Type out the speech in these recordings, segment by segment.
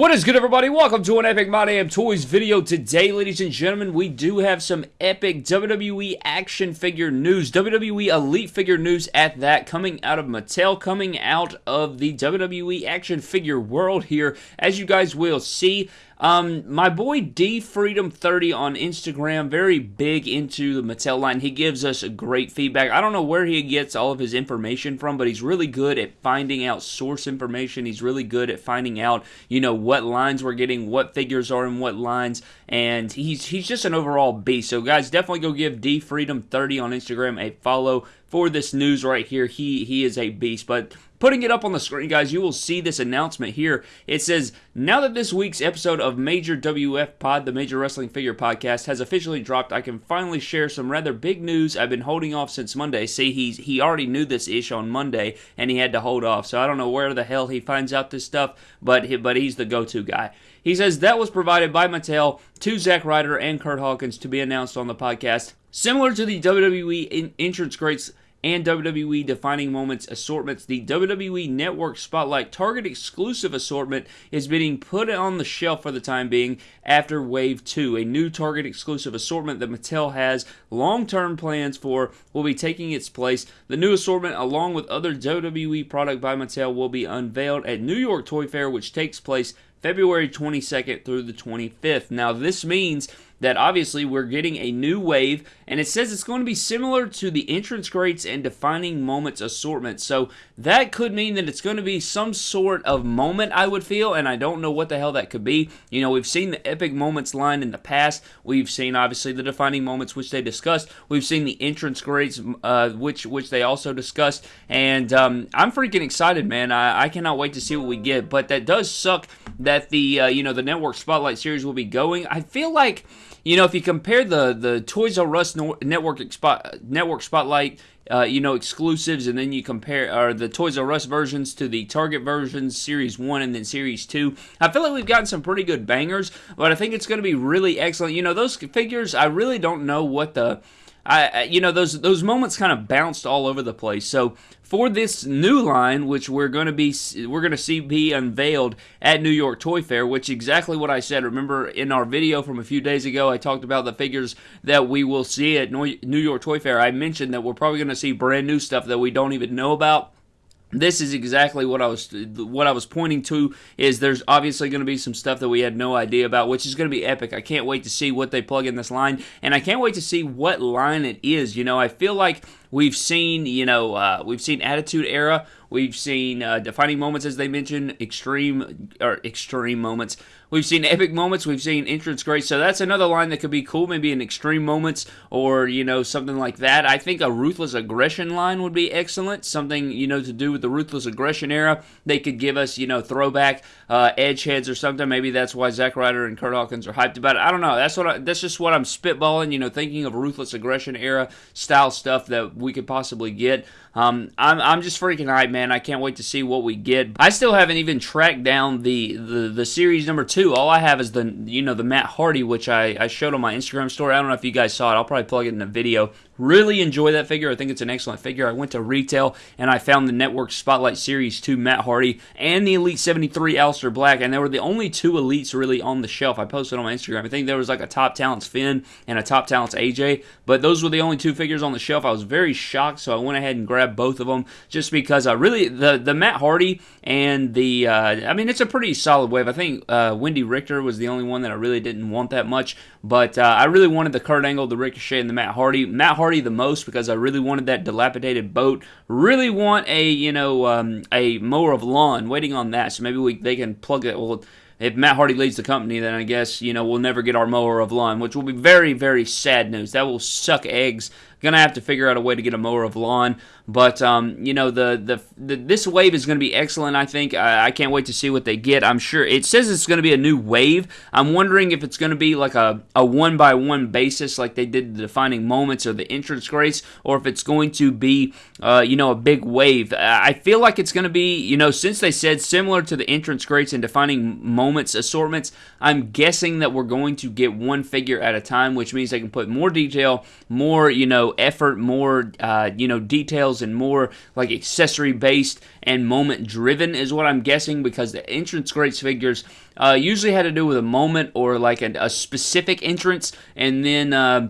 What is good, everybody? Welcome to an Epic My Damn Toys video. Today, ladies and gentlemen, we do have some epic WWE action figure news, WWE Elite figure news at that, coming out of Mattel, coming out of the WWE action figure world here. As you guys will see, um, my boy D Freedom 30 on Instagram, very big into the Mattel line. He gives us great feedback. I don't know where he gets all of his information from, but he's really good at finding out source information. He's really good at finding out, you know, what lines we're getting, what figures are in what lines, and he's he's just an overall beast. So guys, definitely go give D Freedom 30 on Instagram a follow for this news right here. He he is a beast, but Putting it up on the screen, guys, you will see this announcement here. It says, Now that this week's episode of Major WF Pod, the Major Wrestling Figure Podcast, has officially dropped, I can finally share some rather big news I've been holding off since Monday. See, he's, he already knew this ish on Monday, and he had to hold off. So I don't know where the hell he finds out this stuff, but, he, but he's the go to guy. He says that was provided by Mattel to Zack Ryder and Kurt Hawkins to be announced on the podcast. Similar to the WWE entrance greats and WWE Defining Moments assortments. The WWE Network Spotlight Target exclusive assortment is being put on the shelf for the time being after Wave 2. A new Target exclusive assortment that Mattel has long term plans for will be taking its place. The new assortment, along with other WWE product by Mattel, will be unveiled at New York Toy Fair, which takes place February 22nd through the 25th. Now, this means that obviously we're getting a new wave, and it says it's going to be similar to the entrance greats and defining moments assortment. So that could mean that it's going to be some sort of moment, I would feel, and I don't know what the hell that could be. You know, we've seen the epic moments line in the past. We've seen obviously the defining moments, which they discussed. We've seen the entrance greats, uh, which which they also discussed, and um, I'm freaking excited, man. I, I cannot wait to see what we get. But that does suck that the uh, you know the network spotlight series will be going. I feel like you know, if you compare the the Toys R Us network network spotlight, uh, you know, exclusives, and then you compare or the Toys R Us versions to the Target versions, Series One and then Series Two, I feel like we've gotten some pretty good bangers. But I think it's going to be really excellent. You know, those figures, I really don't know what the I, you know, those those moments kind of bounced all over the place. So for this new line, which we're going to be we're going to see be unveiled at New York Toy Fair, which exactly what I said. Remember in our video from a few days ago, I talked about the figures that we will see at New York Toy Fair. I mentioned that we're probably going to see brand new stuff that we don't even know about this is exactly what I was what I was pointing to is there's obviously going to be some stuff that we had no idea about which is going to be epic. I can't wait to see what they plug in this line and I can't wait to see what line it is. You know, I feel like we've seen, you know, uh, we've seen Attitude Era, we've seen uh, defining moments as they mentioned, extreme or extreme moments. We've seen epic moments. We've seen entrance great. So that's another line that could be cool. Maybe an extreme moments or you know something like that. I think a ruthless aggression line would be excellent. Something you know to do with the ruthless aggression era. They could give us you know throwback uh, edge heads or something. Maybe that's why Zack Ryder and Kurt Hawkins are hyped about it. I don't know. That's what. I, that's just what I'm spitballing. You know, thinking of ruthless aggression era style stuff that we could possibly get. Um, I'm, I'm just freaking hyped, man. I can't wait to see what we get. I still haven't even tracked down the, the, the series number two. All I have is the you know the Matt Hardy, which I, I showed on my Instagram story. I don't know if you guys saw it. I'll probably plug it in the video. Really enjoy that figure. I think it's an excellent figure. I went to retail and I found the Network Spotlight Series 2 Matt Hardy and the Elite 73 Aleister Black, and they were the only two Elites really on the shelf. I posted on my Instagram. I think there was like a Top Talents Finn and a Top Talents AJ, but those were the only two figures on the shelf. I was very shocked, so I went ahead and grabbed both of them just because I really, the, the Matt Hardy and the, uh, I mean, it's a pretty solid wave. I think uh, Wendi Richter was the only one that I really didn't want that much, but uh, I really wanted the Kurt Angle, the Ricochet, and the Matt Hardy. Matt Hardy Hardy the most because I really wanted that dilapidated boat. Really want a you know um, a mower of lawn. Waiting on that, so maybe we they can plug it. Well, if Matt Hardy leads the company, then I guess you know we'll never get our mower of lawn, which will be very very sad news. That will suck eggs Gonna have to figure out a way to get a mower of lawn. But um, you know, the, the, the this wave is to be excellent. I think I, I, can't wait to see what they get. I'm sure it says it's to be a new wave. I'm wondering if it's to be like a, a one by one basis, like they did the defining moments or the entrance greats, or if it's going to be uh, you know a big wave. I feel like it's to be you know since they said similar to the entrance greats and defining moments assortments. I'm guessing that we're going to get one figure at a time, which means they can put more detail, more you know effort, more, uh, you know, details, and more like accessory based and moment driven is what I'm guessing because the entrance greats figures uh, usually had to do with a moment or like a, a specific entrance, and then. Uh,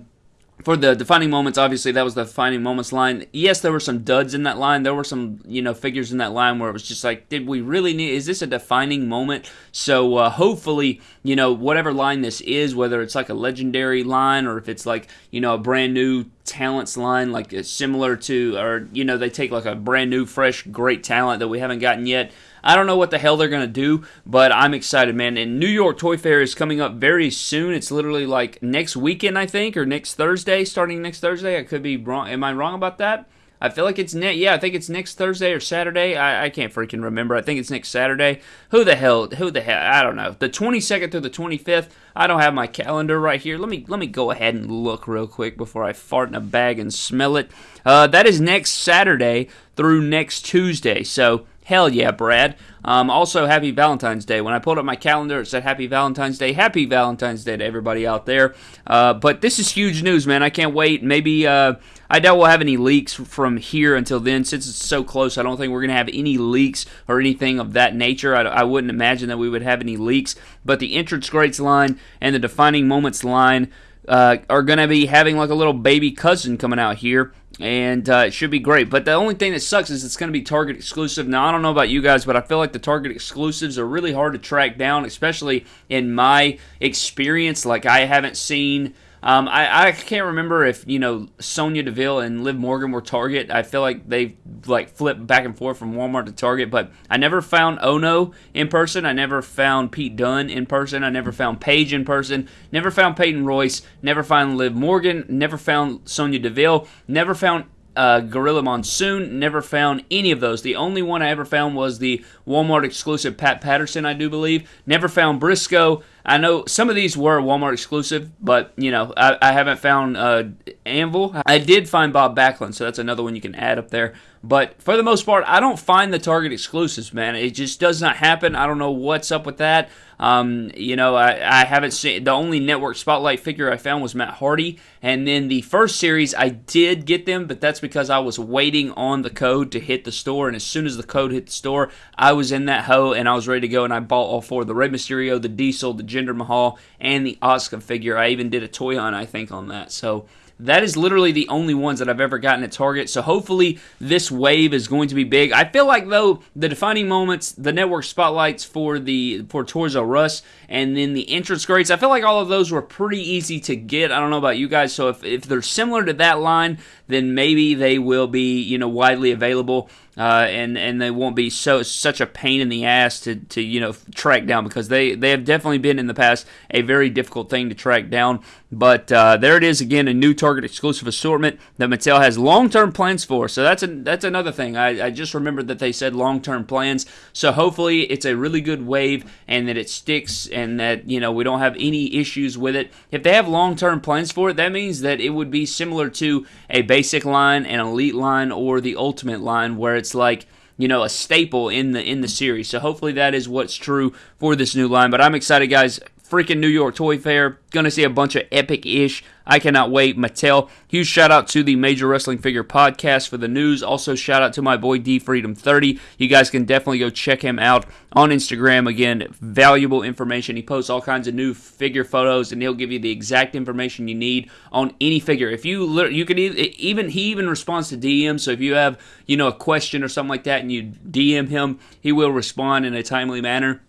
for the defining moments, obviously that was the defining moments line. Yes, there were some duds in that line. There were some, you know, figures in that line where it was just like, did we really need? Is this a defining moment? So uh, hopefully, you know, whatever line this is, whether it's like a legendary line or if it's like, you know, a brand new talents line, like similar to, or you know, they take like a brand new, fresh, great talent that we haven't gotten yet. I don't know what the hell they're going to do, but I'm excited, man. And New York Toy Fair is coming up very soon. It's literally like next weekend, I think, or next Thursday, starting next Thursday. I could be wrong. Am I wrong about that? I feel like it's net. Yeah, I think it's next Thursday or Saturday. I, I can't freaking remember. I think it's next Saturday. Who the hell? Who the hell? I don't know. The 22nd through the 25th. I don't have my calendar right here. Let me let me go ahead and look real quick before I fart in a bag and smell it. Uh, that is next Saturday through next Tuesday. So Hell yeah, Brad. Um, also, happy Valentine's Day. When I pulled up my calendar, it said Happy Valentine's Day. Happy Valentine's Day to everybody out there. Uh, but this is huge news, man. I can't wait. Maybe uh, I doubt we'll have any leaks from here until then. Since it's so close, I don't think we're going to have any leaks or anything of that nature. I, I wouldn't imagine that we would have any leaks. But the entrance greats line and the defining moments line uh, are going to be having like a little baby cousin coming out here and uh, it should be great. But the only thing that sucks is it's going to be Target exclusive. Now, I don't know about you guys, but I feel like the Target exclusives are really hard to track down, especially in my experience. Like, I haven't seen um, I, I can't remember if you know Sonya Deville and Liv Morgan were Target. I feel like they like flipped back and forth from Walmart to Target, but I never found Ohno in person. I never found Pete Dunne in person. I never found Paige in person. Never found Peyton Royce. Never found Liv Morgan. Never found Sonya Deville. Never found uh, Gorilla Monsoon. Never found any of those. The only one I ever found was the Walmart exclusive Pat Patterson, I do believe. Never found Brisco. I know some of these were Walmart exclusive, but you know I, I haven't found uh, Anvil. I did find Bob Backlund, so that's another one you can add up there. But for the most part, I don't find the Target exclusives, man. It just does not happen. I don't know what's up with that. Um, you know, I, I haven't seen the only network spotlight figure I found was Matt Hardy, and then the first series I did get them, but that's because I was waiting on the code to hit the store, and as soon as the code hit the store, I was in that hoe and I was ready to go, and I bought all four: the Rey Mysterio, the Diesel, the Jinder Mahal, and the Asuka figure. I even did a toy hunt, I think, on that. So that is literally the only ones that I've ever gotten at Target. So hopefully this wave is going to be big. I feel like though the defining moments, the network spotlights for the for Toys R Us, and then the entrance greats, I feel like all of those were pretty easy to get. I don't know about you guys. So if, if they're similar to that line, then maybe they will be you know widely available uh, and and they won't be so such a pain in the ass to, to you know track down because they they have definitely been in the past a very difficult thing to track down. But uh, there it is again, a new Target exclusive assortment that Mattel has long term plans for. So that's a, that's another thing. I, I just remembered that they said long term plans. So hopefully it's a really good wave and that it sticks and that you know we don't have any issues with it. If they have long term plans for it, that means that it would be similar to a basic line, an elite line, or the ultimate line where it's like you know a staple in the in the series. So hopefully that is what's true for this new line. But I'm excited, guys freaking New York Toy Fair. Gonna see a bunch of epic ish. I cannot wait. Mattel. Huge shout out to the Major Wrestling Figure Podcast for the news. Also, shout out to my boy D Freedom 30. You guys can definitely go check him out on Instagram. Again, valuable information. He posts all kinds of new figure photos, and he'll give you the exact information you need on any figure. If you you can even he even responds to DM. So if you have you know a question or something like that, and you DM him, he will respond in a timely manner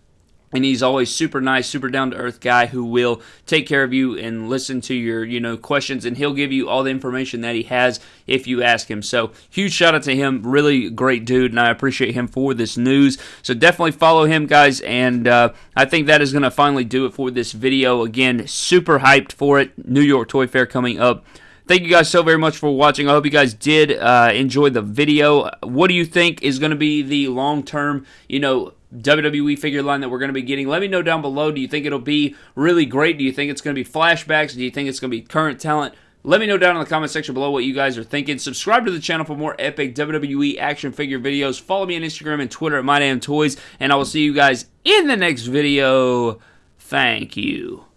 and he's always super nice super down to earth guy who will take care of you and listen to your you know questions. And he'll give you all the information that he has if you ask him. So huge shout out to him. Really great dude. And i appreciate him for this news. So definitely follow him guys. And uh, i think that is going to finally do it for this video. Again super hyped for it. New york toy fair coming up. Thank you guys so very much for watching. I hope you guys did uh, enjoy the video. What do you think is going to be the long-term, you know, WWE figure line that we're going to be getting. Let me know down below. Do you think it'll be really great? Do you think it's going to be flashbacks? Do you think it's going to be current talent? Let me know down in the comment section below what you guys are thinking. Subscribe to the channel for more epic WWE action figure videos. Follow me on Instagram and Twitter at MyDamnToys, and I will see you guys in the next video. Thank you.